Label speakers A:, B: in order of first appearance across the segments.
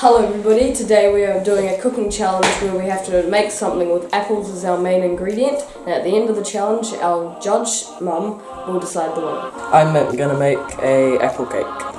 A: Hello everybody, today we are doing a cooking challenge where we have to make something with apples as our main ingredient and at the end of the challenge our judge, mum, will decide the winner.
B: I'm gonna make a apple cake.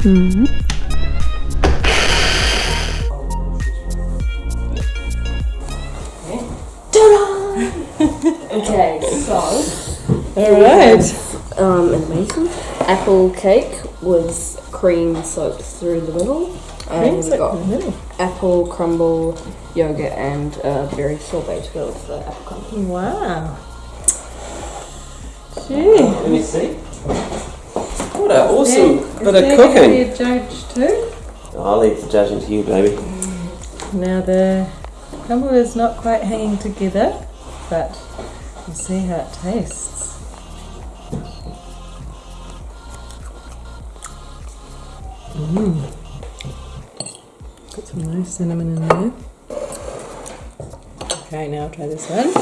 A: Okay, so
C: Alright.
A: um, amazing apple cake with cream soaked through the middle. And we've got apple crumble, yogurt, and uh, berry sorbet to go with the apple crumble.
C: Wow. Gee.
B: Let me see. What an awesome bit of cooking.
C: be a judge too?
D: I'll leave the judging to you, baby.
C: Now the crumble is not quite hanging together, but we'll see how it tastes. Mmm. Got some nice cinnamon in there. Okay, now try this one.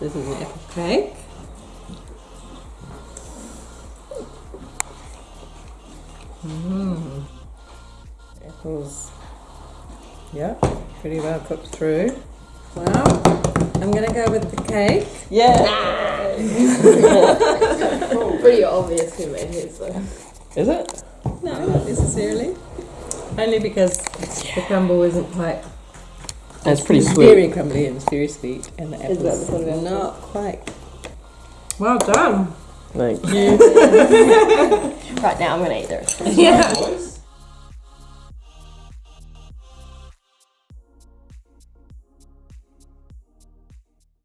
C: This is an apple cake. Mmm. Apples. Yeah, pretty well cooked through. Well, I'm gonna go with the cake.
B: Yeah.
A: Pretty obvious who made his though.
B: Is it?
C: No, not necessarily. Only because the crumble isn't quite.
B: It's pretty
C: it's
B: sweet.
C: Very crumbly and it's very sweet, and the
A: Is that
C: apples
A: the sort of
C: not quite. Well done.
B: Thank you.
A: Right now I'm gonna eat the rest.
C: Yeah.